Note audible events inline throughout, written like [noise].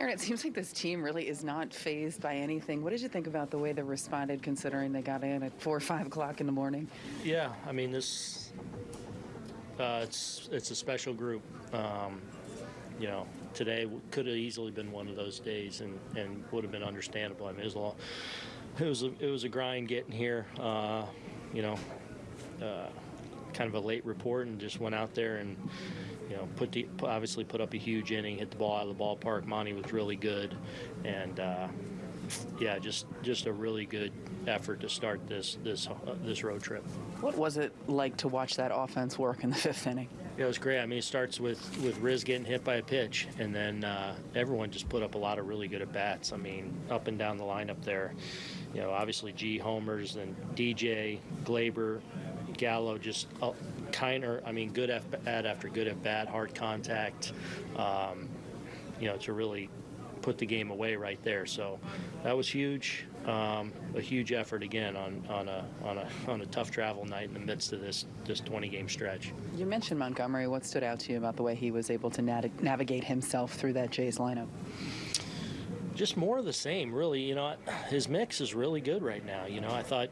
Aaron, it seems like this team really is not fazed by anything. What did you think about the way they responded, considering they got in at four or five o'clock in the morning? Yeah, I mean this. Uh, it's it's a special group. Um, you know, today could have easily been one of those days, and, and would have been understandable. I mean, it was a, it was a, it was a grind getting here. Uh, you know, uh, kind of a late report, and just went out there and you know put the obviously put up a huge inning, hit the ball out of the ballpark. Monty was really good, and uh, yeah, just just a really good effort to start this this uh, this road trip. What was it like to watch that offense work in the fifth inning? Yeah, it was great. I mean, it starts with with Riz getting hit by a pitch, and then uh, everyone just put up a lot of really good at bats. I mean, up and down the lineup there. You know, obviously G homers and DJ Gleyber, Gallo just uh, kind of. I mean, good at bat after good at bat, hard contact. Um, you know, to really put the game away right there. So that was huge. Um, a huge effort again on, on a on a on a tough travel night in the midst of this this 20 game stretch. You mentioned Montgomery. What stood out to you about the way he was able to nav- navigate himself through that Jays lineup? just more of the same, really. You know, his mix is really good right now. You know, I thought,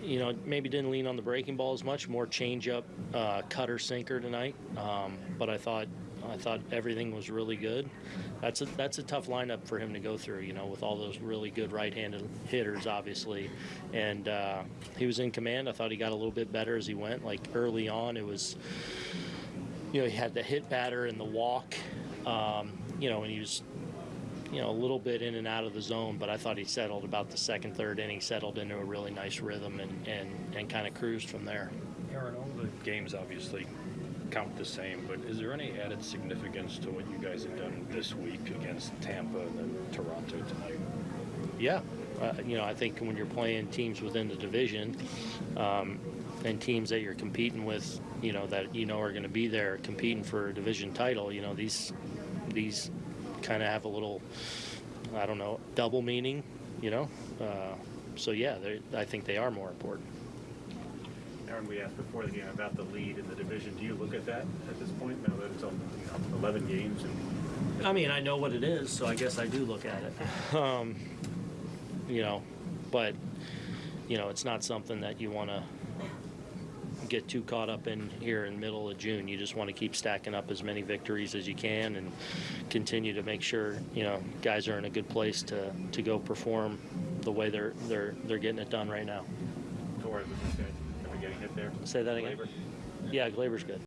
you know, maybe didn't lean on the breaking ball as much, more changeup, uh, cutter, sinker tonight. Um, but I thought, I thought everything was really good. That's a that's a tough lineup for him to go through. You know, with all those really good right-handed hitters, obviously, and uh, he was in command. I thought he got a little bit better as he went. Like early on, it was, you know, he had the hit batter and the walk. Um, you know, and he was you know, a little bit in and out of the zone, but I thought he settled about the second, third inning, settled into a really nice rhythm and, and, and kind of cruised from there. Aaron, all the games obviously count the same, but is there any added significance to what you guys have done this week against Tampa and then Toronto tonight? Yeah. Uh, you know, I think when you're playing teams within the division um, and teams that you're competing with, you know, that you know are going to be there competing for a division title, you know, these these kind of have a little, I don't know, double meaning, you know. Uh, so yeah, I think they are more important. Aaron, we asked before the game about the lead in the division. Do you look at that at this point now that it's on, you know, 11 games? And I mean, I know what it is, so I guess I do look at it. [laughs] Um, you know, but you know, it's not something that you want to get too caught up in here in middle of June. You just want to keep stacking up as many victories as you can and continue to make sure you know guys are in a good place to to go perform the way they're they're they're getting it done right now. Torres was this guy ever getting hit there? Say that again. Gleyber? Yeah, Gleyber's good.